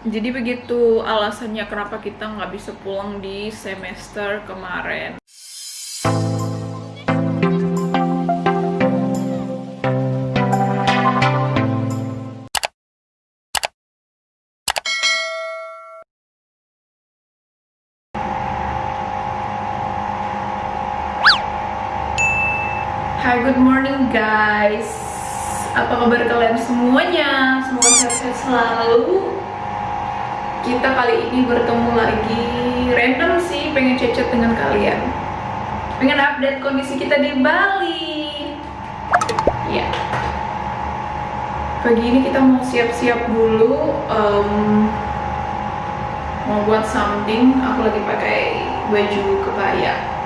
Jadi begitu alasannya kenapa kita nggak bisa pulang di semester kemarin. Hai, good morning guys. Apa kabar kalian semuanya? Semoga sehat-sehat selalu. Kita kali ini bertemu lagi random sih, pengen cecet dengan kalian. Pengen update kondisi kita di Bali. Ya. Pagi ini kita mau siap-siap dulu. em, mau buat something. Aku lagi pakai baju kebaya.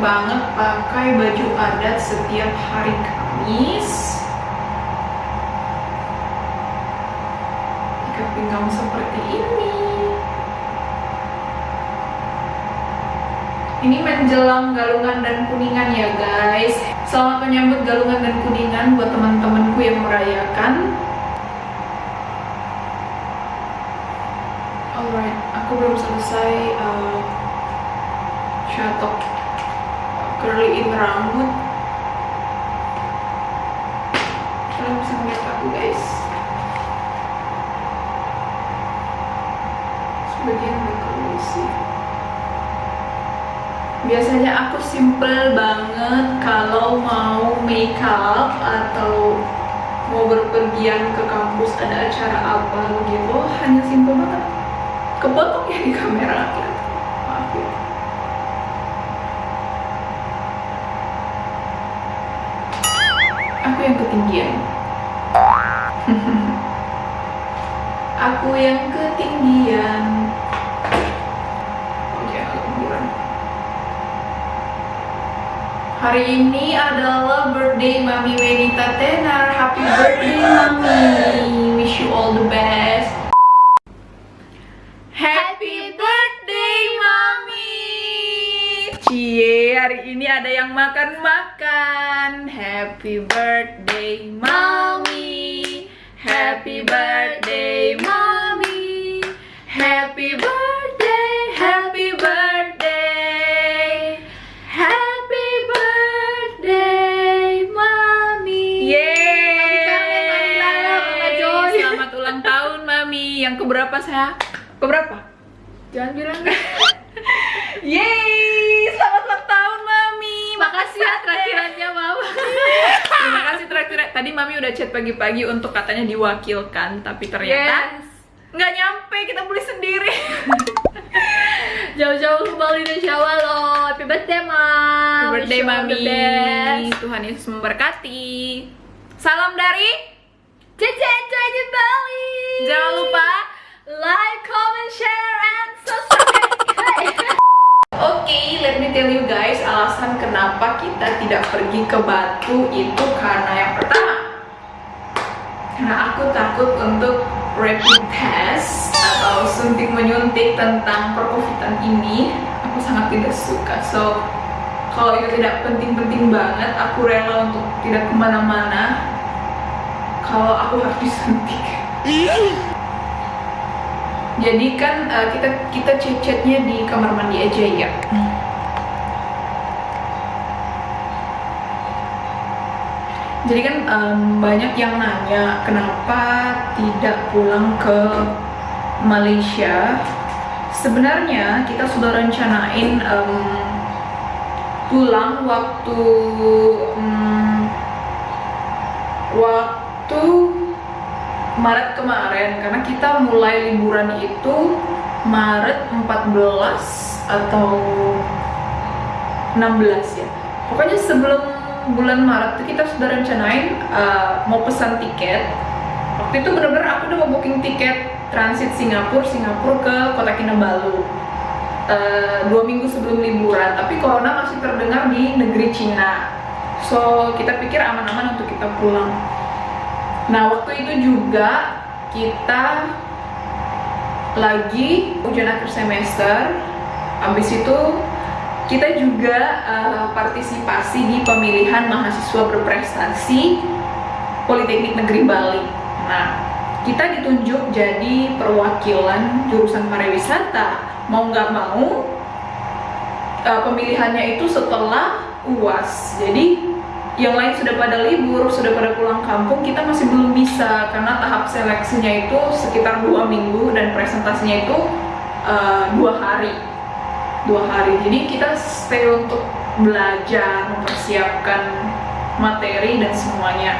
Banget pakai baju adat setiap hari Kamis. Ikat pinggang seperti ini. Ini menjelang Galungan dan Kuningan ya guys. Selamat menyambut Galungan dan Kuningan buat teman-temanku yang merayakan. Alright, aku belum selesai. uh, curlyin rambut. Kalian bisa ngeliat aku guys. Sebagian sih biasanya aku simple banget kalau mau makeup atau mau berpergian ke kampus ada acara apa gitu hanya simple banget. Kepotong ya di kamera maaf ya aku yang ketinggian. Aku yang ketinggian. Oke agak ketinggian. Hari ini adalah birthday Mami Wenita Tenar. Happy birthday Mami. Wish you all the best. Happy birthday Mami. Cie, hari ini ada yang makan-makan Happy birthday Mami Happy birthday Mami Happy birthday, happy birthday. Happy birthday Mama Joy. Selamat ulang tahun Mami. Yang keberapa saya? Keberapa? Jangan bilang. Yeay, Makasih ya traktirannya mama Terima kasih traktir. Tadi Mami udah chat pagi-pagi untuk katanya diwakilkan, tapi ternyata Yes. nggak nyampe, kita beli sendiri. Jauh-jauh ke Bali dan Jawa loh. Happy birthday Happy mam birthday all the Mami. Tuhan Yesus memberkati. Salam dari Cici enjoy di Bali. Jangan lupa Like, comment, share, and subscribe Oke, let me tell you guys alasan kenapa kita tidak pergi ke Batu itu karena yang pertama. Karena aku takut untuk rapid test atau suntik menyuntik tentang perkovitan ini. Aku sangat tidak suka. So kalau itu tidak penting-penting banget aku rela untuk tidak ke mana-mana. Kalau aku harus disuntik jadi kan uh, kita kita cecetnya di kamar mandi aja ya. Jadi kan em, banyak yang nanya kenapa tidak pulang ke Malaysia? Sebenarnya kita sudah rencanain em, pulang waktu em, waktu Maret kemarin karena kita mulai liburan itu Maret 14 atau 16 ya. Pokoknya sebelum bulan Maret itu kita sudah rencanain uh, mau pesan tiket. Waktu itu bener-bener aku udah mau booking tiket transit Singapura Singapura ke Kota Kinabalu. Uh, dua minggu sebelum liburan tapi corona masih terdengar di negeri Cina. So kita pikir aman-aman untuk kita pulang Nah, waktu itu juga kita lagi ujian akhir semester. Habis itu kita juga uh, partisipasi di pemilihan mahasiswa berprestasi Politeknik Negeri Bali. Nah, kita ditunjuk jadi perwakilan jurusan pariwisata. Mau nggak mau, uh, pemilihannya itu setelah UAS. Jadi yang lain sudah pada libur, sudah pada pulang kampung, kita masih belum bisa karena tahap seleksinya itu sekitar dua minggu dan presentasinya itu uh, dua hari, dua hari. Jadi kita stay untuk belajar, mempersiapkan materi dan semuanya.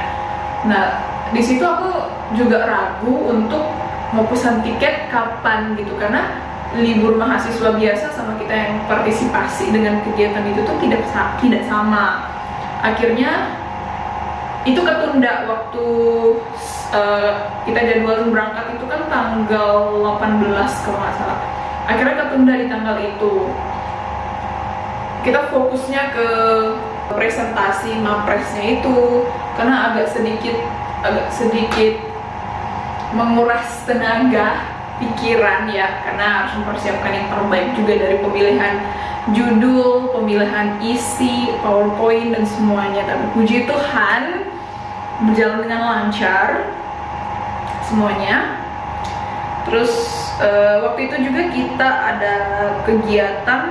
Nah, di situ aku juga ragu untuk mau pesan tiket kapan gitu karena libur mahasiswa biasa sama kita yang partisipasi dengan kegiatan itu tuh tidak tidak sama akhirnya itu ketunda waktu uh, kita jadwal berangkat itu kan tanggal 18 kalau nggak salah. Akhirnya ketunda di tanggal itu. Kita fokusnya ke presentasi mapresnya itu karena agak sedikit agak sedikit menguras tenaga pikiran ya karena harus mempersiapkan yang terbaik juga dari pemilihan judul, pemilihan isi, powerpoint dan semuanya. Tapi puji Tuhan berjalan dengan lancar semuanya. Terus uh, waktu itu juga kita ada kegiatan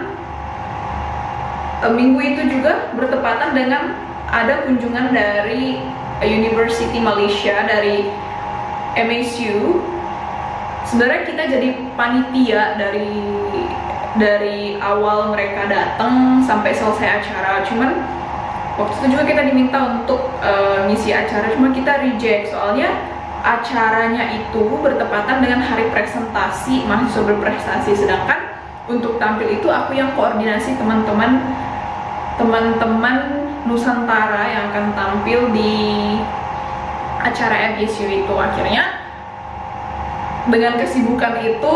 uh, minggu itu juga bertepatan dengan ada kunjungan dari University Malaysia dari MSU sebenarnya kita jadi panitia dari dari awal mereka datang sampai selesai acara. Cuman waktu itu juga kita diminta untuk uh, ngisi acara. Cuma kita reject. Soalnya acaranya itu bertepatan dengan hari presentasi mahasiswa berprestasi. Sedangkan untuk tampil itu aku yang koordinasi teman-teman teman-teman Nusantara yang akan tampil di acara FGSU itu. Akhirnya dengan kesibukan itu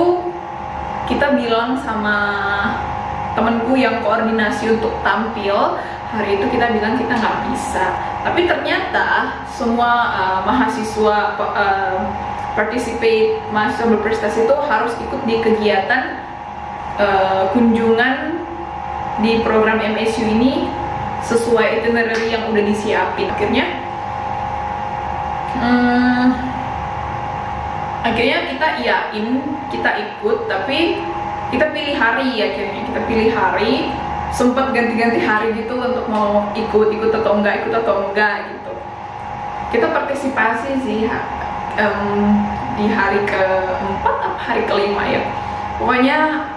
kita bilang sama temenku yang koordinasi untuk tampil hari itu kita bilang kita nggak bisa. Tapi ternyata semua uh, mahasiswa uh, participate mahasiswa berprestasi itu harus ikut di kegiatan uh, kunjungan di program MSU ini sesuai itinerary yang udah disiapin. Akhirnya hmm, akhirnya kita iyain kita ikut tapi kita pilih hari akhirnya. Kita pilih hari sempat ganti-ganti hari gitu untuk mau ikut ikut atau enggak ikut atau enggak gitu. Kita partisipasi sih um, di hari keempat atau hari kelima ya. Pokoknya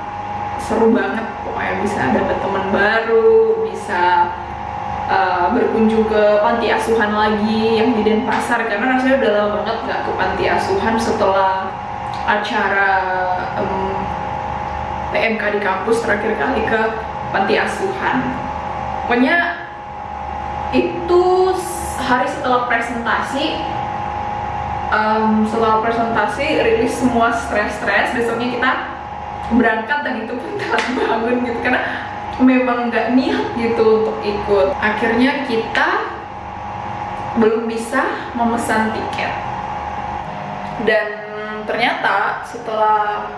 seru banget pokoknya bisa dapet teman baru bisa uh, berkunjung ke panti asuhan lagi yang di Denpasar. Karena rasanya udah lama banget nggak ke panti asuhan setelah acara um, PMK di kampus terakhir kali ke panti asuhan. Pokoknya itu hari setelah presentasi um, setelah presentasi rilis semua stres-stres besoknya kita berangkat dan itu pun telat bangun gitu. Karena memang nggak niat gitu untuk ikut. Akhirnya kita belum bisa memesan tiket. Dan ternyata setelah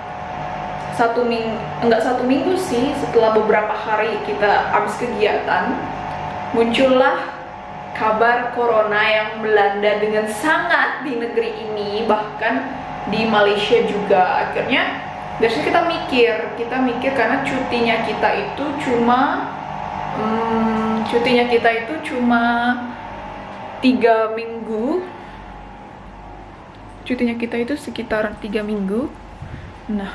satu minggu enggak satu minggu sih setelah beberapa hari kita habis kegiatan muncullah kabar corona yang melanda dengan sangat di negeri ini bahkan di Malaysia juga. Akhirnya biasanya kita mikir kita mikir karena cutinya kita itu cuma hmm, cutinya kita itu cuma tiga minggu. Cutinya kita itu sekitar tiga minggu. Nah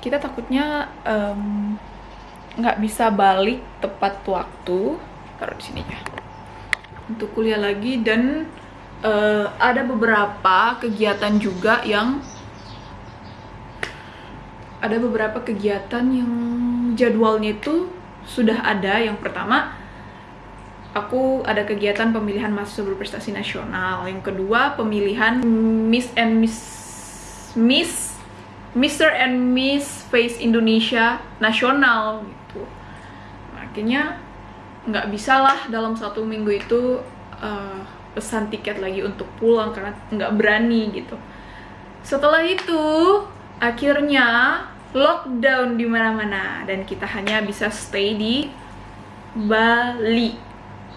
kita takutnya nggak um, bisa balik tepat waktu. Taruh di sini ya. Untuk kuliah lagi dan uh, ada beberapa kegiatan juga yang ada beberapa kegiatan yang jadwalnya itu sudah ada. Yang pertama, aku ada kegiatan pemilihan mahasiswa berprestasi nasional. Yang kedua, pemilihan Miss and Miss Miss Mr. and Miss Face Indonesia nasional gitu. Akhirnya nggak bisa lah dalam satu minggu itu uh, pesan tiket lagi untuk pulang karena nggak berani gitu. Setelah itu akhirnya lockdown di mana-mana dan kita hanya bisa stay di Bali.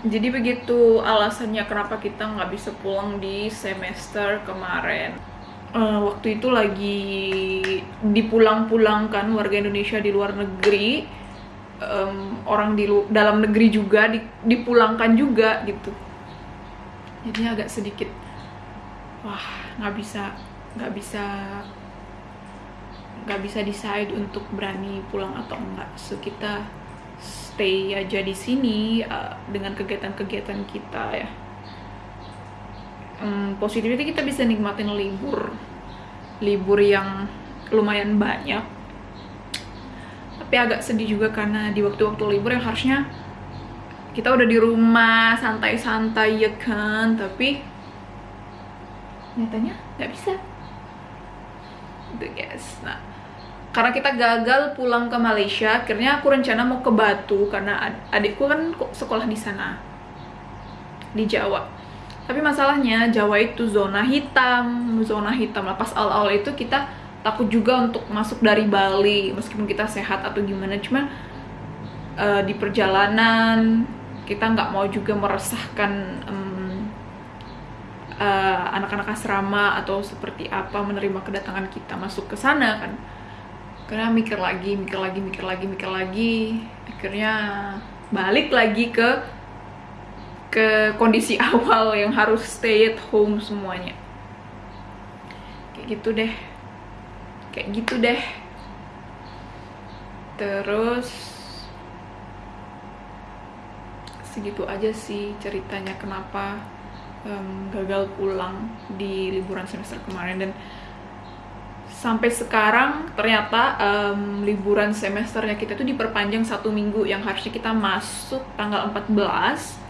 Jadi begitu alasannya kenapa kita nggak bisa pulang di semester kemarin. Eh, waktu itu lagi dipulang-pulangkan warga Indonesia di luar negeri, em, orang di dalam negeri juga di- dipulangkan juga gitu. Jadinya agak sedikit, wah nggak bisa, nggak bisa nggak bisa decide untuk berani pulang atau enggak. So kita stay aja di sini uh, dengan kegiatan-kegiatan kita ya. Hmm, positifnya kita bisa nikmatin libur, libur yang lumayan banyak. Tapi agak sedih juga karena di waktu-waktu libur yang harusnya kita udah di rumah santai-santai ya kan, tapi nyatanya nggak bisa gitu guys nah karena kita gagal pulang ke Malaysia akhirnya aku rencana mau ke Batu karena ad- adikku kan sekolah di sana di Jawa. Tapi masalahnya Jawa itu zona hitam zona hitam lah. Pas awal-awal itu kita takut juga untuk masuk dari Bali meskipun kita sehat atau gimana. Cuma eh, di perjalanan kita nggak mau juga meresahkan eh, anak-anak asrama atau seperti apa menerima kedatangan kita masuk ke sana kan. Karena mikir lagi mikir lagi mikir lagi mikir lagi. Akhirnya balik lagi ke ke kondisi awal yang harus stay at home semuanya. Kayak gitu deh. Kayak gitu deh. Terus segitu aja sih ceritanya kenapa em, gagal pulang di liburan semester kemarin dan sampai sekarang ternyata em, liburan semesternya kita itu diperpanjang satu minggu yang harusnya kita masuk tanggal 14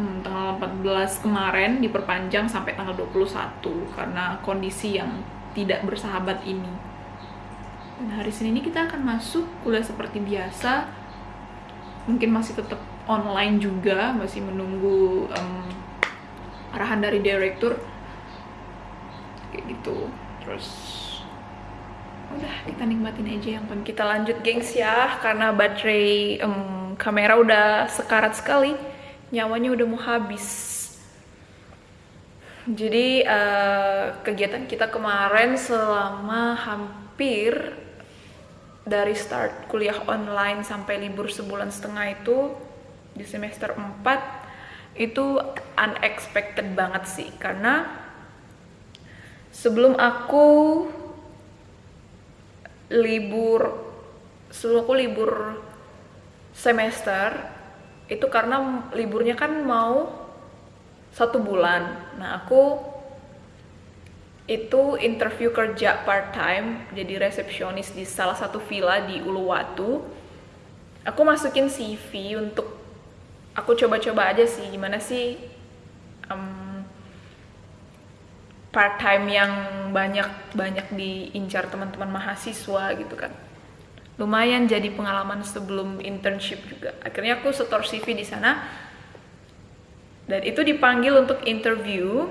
Hmm, tanggal 14 kemarin diperpanjang sampai tanggal 21 karena kondisi yang tidak bersahabat ini. Dan hari Senin ini kita akan masuk kuliah seperti biasa. Mungkin masih tetap online juga, masih menunggu em, arahan dari direktur. Kayak gitu. Terus udah kita nikmatin aja yang penting kita lanjut gengs ya karena baterai em, kamera udah sekarat sekali nyawanya udah mau habis jadi eh, kegiatan kita kemarin selama hampir dari start kuliah online sampai libur sebulan setengah itu di semester 4 itu unexpected banget sih karena sebelum aku libur sebelum aku libur semester itu karena liburnya kan mau satu bulan. Nah aku itu interview kerja part time jadi resepsionis di salah satu villa di Uluwatu. Aku masukin CV untuk aku coba-coba aja sih gimana sih em, part time yang banyak banyak diincar teman-teman mahasiswa gitu kan. Lumayan jadi pengalaman sebelum internship juga. Akhirnya aku setor CV di sana. Dan itu dipanggil untuk interview.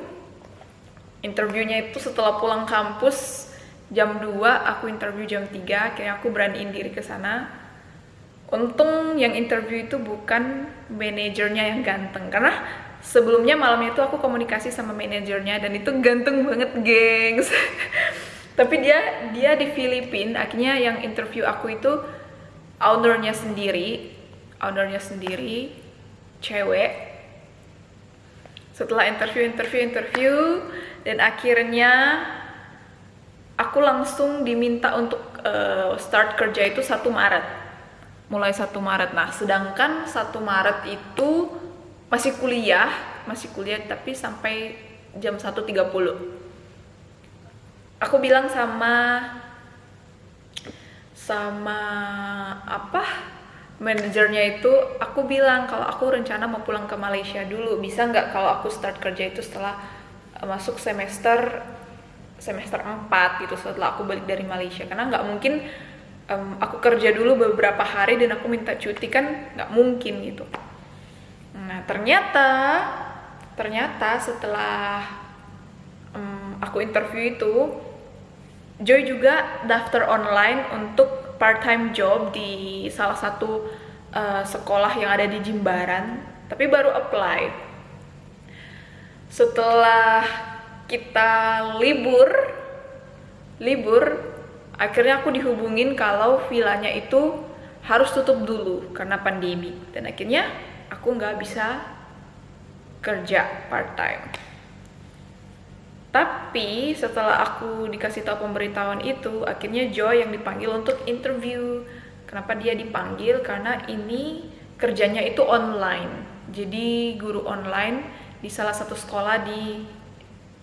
Interviewnya itu setelah pulang kampus jam 2 aku interview jam 3 akhirnya aku beraniin diri ke sana untung yang interview itu bukan manajernya yang ganteng. Karena sebelumnya malamnya itu aku komunikasi sama manajernya dan itu ganteng banget gengs. Tapi dia dia di Filipina akhirnya yang interview aku itu ownernya sendiri. Ownernya sendiri cewek. Setelah interview interview interview dan akhirnya aku langsung diminta untuk eh, start kerja itu 1 Maret mulai 1 Maret. Nah sedangkan 1 Maret itu masih kuliah masih kuliah tapi sampai jam 1.30 aku bilang sama sama apa manajernya itu aku bilang kalau aku rencana mau pulang ke Malaysia dulu. Bisa nggak kalau aku start kerja itu setelah uh, masuk semester semester 4 gitu setelah aku balik dari Malaysia? Karena nggak mungkin um, aku kerja dulu beberapa hari dan aku minta cuti kan nggak mungkin gitu nah ternyata ternyata setelah em, aku interview itu Joy juga daftar online untuk part-time job di salah satu uh, sekolah yang ada di Jimbaran, tapi baru apply. Setelah kita libur, libur, akhirnya aku dihubungin kalau vilanya itu harus tutup dulu karena pandemi. Dan akhirnya aku nggak bisa kerja part-time. Tapi setelah aku dikasih tahu pemberitahuan itu, akhirnya Joy yang dipanggil untuk interview. Kenapa dia dipanggil? Karena ini kerjanya itu online. Jadi guru online di salah satu sekolah di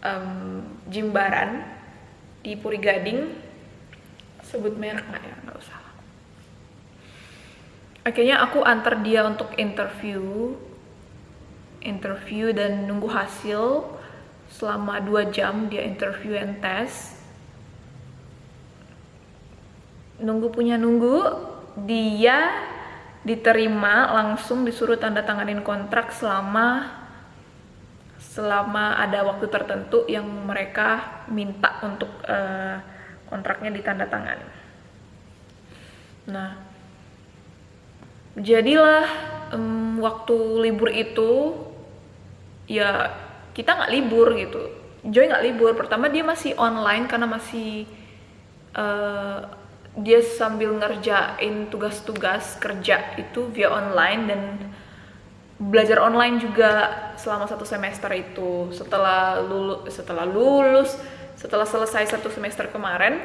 um, Jimbaran di Puri Gading. Sebut merek nggak ya? Nggak usah. Akhirnya aku antar dia untuk interview, interview dan nunggu hasil selama dua jam dia interview and test nunggu punya nunggu dia diterima langsung disuruh tanda tanganin kontrak selama selama ada waktu tertentu yang mereka minta untuk uh, kontraknya ditandatangani. Nah, jadilah um, waktu libur itu ya kita nggak libur gitu. Joy nggak libur. Pertama dia masih online karena masih uh, dia sambil ngerjain tugas-tugas kerja itu via online dan belajar online juga selama satu semester itu. Setelah lulus setelah lulus setelah selesai satu semester kemarin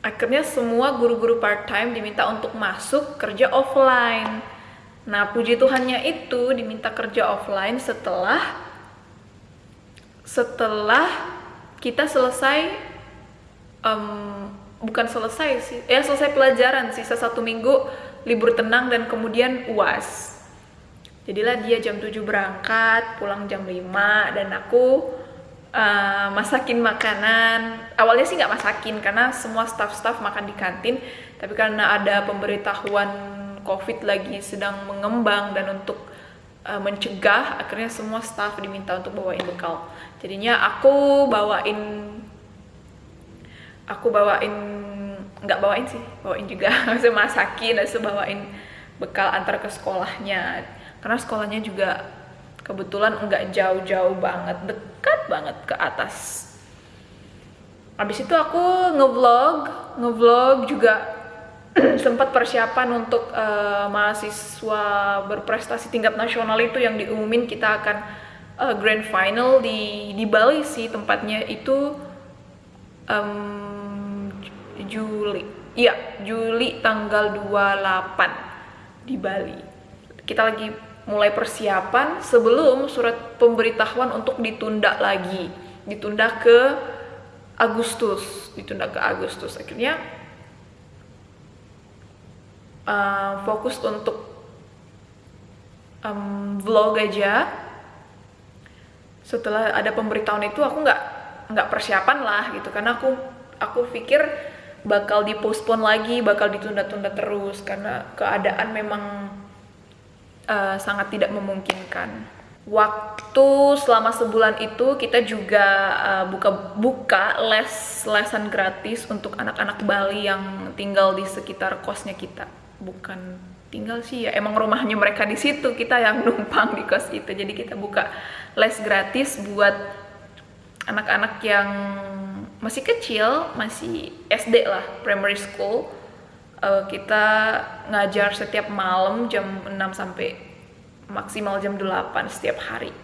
akhirnya semua guru-guru part time diminta untuk masuk kerja offline Nah, puji Tuhannya itu diminta kerja offline setelah setelah kita selesai um, bukan selesai sih, ya selesai pelajaran sisa satu minggu libur tenang dan kemudian uas. Jadilah dia jam 7 berangkat, pulang jam 5 dan aku uh, masakin makanan. Awalnya sih nggak masakin karena semua staff-staff makan di kantin, tapi karena ada pemberitahuan COVID lagi sedang mengembang dan untuk uh, mencegah akhirnya semua staff diminta untuk bawain bekal. Jadinya aku bawain aku bawain nggak bawain sih, bawain juga maksudnya masakin dan bawain bekal antar ke sekolahnya. Karena sekolahnya juga kebetulan nggak jauh-jauh banget, dekat banget ke atas. Habis itu aku ngevlog, ngevlog juga sempat persiapan untuk uh, mahasiswa berprestasi tingkat nasional itu yang diumumin kita akan uh, grand final di di Bali sih tempatnya itu um, Juli iya Juli tanggal 28 di Bali kita lagi mulai persiapan sebelum surat pemberitahuan untuk ditunda lagi. Ditunda ke Agustus ditunda ke Agustus. Akhirnya uh, fokus untuk um, vlog aja. Setelah ada pemberitahuan itu aku nggak nggak persiapan lah gitu. Karena aku aku pikir bakal dipospon lagi bakal ditunda-tunda terus. Karena keadaan memang uh, sangat tidak memungkinkan. Waktu selama sebulan itu kita juga uh, buka buka les lesan gratis untuk anak-anak Bali yang tinggal di sekitar kosnya kita. Bukan tinggal sih ya emang rumahnya mereka di situ kita yang numpang di kos itu. Jadi kita buka les gratis buat anak-anak yang masih kecil masih SD lah primary school uh, kita ngajar setiap malam jam 6 sampai maksimal jam 8 setiap hari